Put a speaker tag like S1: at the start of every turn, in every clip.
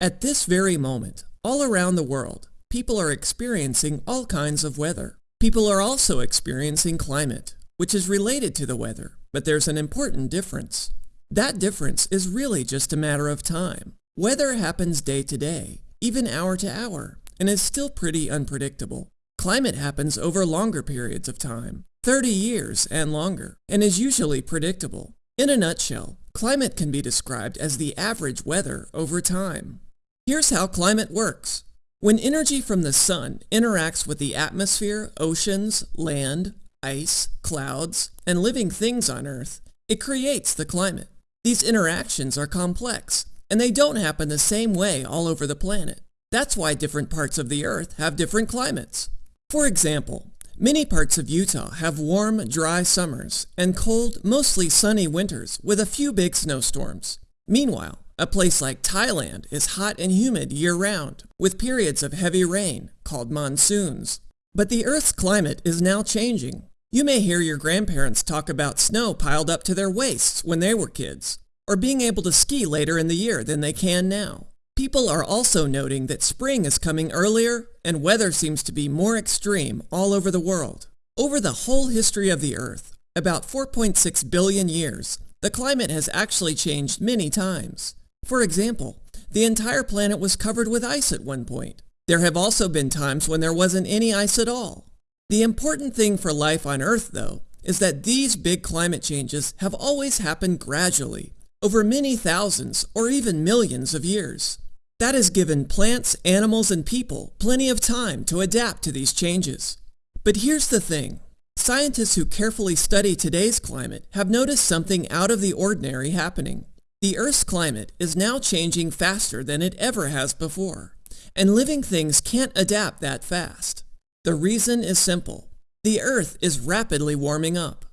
S1: At this very moment, all around the world, people are experiencing all kinds of weather. People are also experiencing climate, which is related to the weather, but there's an important difference. That difference is really just a matter of time. Weather happens day to day, even hour to hour, and is still pretty unpredictable. Climate happens over longer periods of time, 30 years and longer, and is usually predictable. In a nutshell, climate can be described as the average weather over time. Here's how climate works. When energy from the sun interacts with the atmosphere, oceans, land, ice, clouds, and living things on Earth, it creates the climate. These interactions are complex, and they don't happen the same way all over the planet. That's why different parts of the Earth have different climates. For example, many parts of Utah have warm, dry summers and cold, mostly sunny winters with a few big snowstorms. Meanwhile, a place like Thailand is hot and humid year-round, with periods of heavy rain, called monsoons. But the Earth's climate is now changing. You may hear your grandparents talk about snow piled up to their waists when they were kids, or being able to ski later in the year than they can now. People are also noting that spring is coming earlier and weather seems to be more extreme all over the world. Over the whole history of the Earth, about 4.6 billion years, the climate has actually changed many times. For example, the entire planet was covered with ice at one point. There have also been times when there wasn't any ice at all. The important thing for life on Earth, though, is that these big climate changes have always happened gradually, over many thousands or even millions of years. That has given plants, animals, and people plenty of time to adapt to these changes. But here's the thing. Scientists who carefully study today's climate have noticed something out of the ordinary happening. The Earth's climate is now changing faster than it ever has before, and living things can't adapt that fast. The reason is simple. The Earth is rapidly warming up.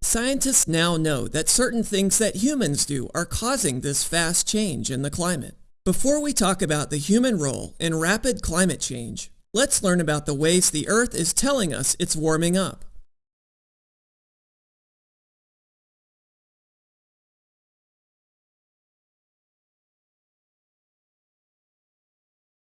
S1: Scientists now know that certain things that humans do are causing this fast change in the climate. Before we talk about the human role in rapid climate change, let's learn about the ways the Earth is telling us it's warming up.